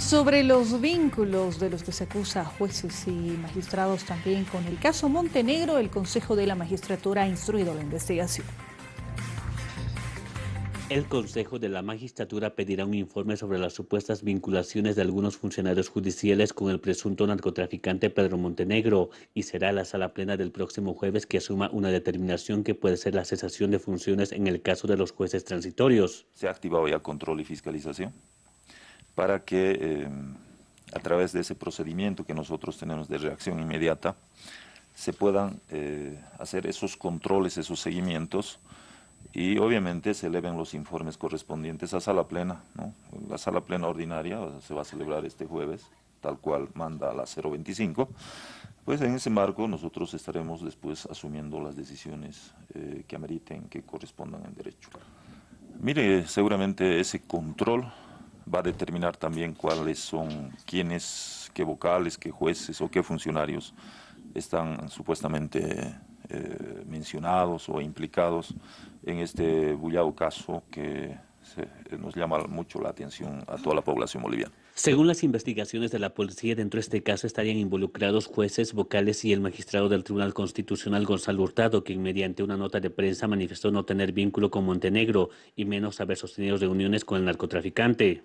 Sobre los vínculos de los que se acusa a jueces y magistrados también con el caso Montenegro, el Consejo de la Magistratura ha instruido la investigación. El Consejo de la Magistratura pedirá un informe sobre las supuestas vinculaciones de algunos funcionarios judiciales con el presunto narcotraficante Pedro Montenegro y será la sala plena del próximo jueves que asuma una determinación que puede ser la cesación de funciones en el caso de los jueces transitorios. Se ha activado ya control y fiscalización para que eh, a través de ese procedimiento que nosotros tenemos de reacción inmediata, se puedan eh, hacer esos controles, esos seguimientos, y obviamente se eleven los informes correspondientes a sala plena. La sala plena ordinaria se va a celebrar este jueves, tal cual manda la 025. Pues en ese marco nosotros estaremos después asumiendo las decisiones eh, que ameriten, que correspondan en derecho. Mire, seguramente ese control va a determinar también cuáles son, quiénes, qué vocales, qué jueces o qué funcionarios están supuestamente eh, mencionados o implicados en este bullado caso que nos llama mucho la atención a toda la población boliviana. Según las investigaciones de la policía, dentro de este caso estarían involucrados jueces, vocales y el magistrado del Tribunal Constitucional Gonzalo Hurtado, quien mediante una nota de prensa manifestó no tener vínculo con Montenegro y menos haber sostenido reuniones con el narcotraficante.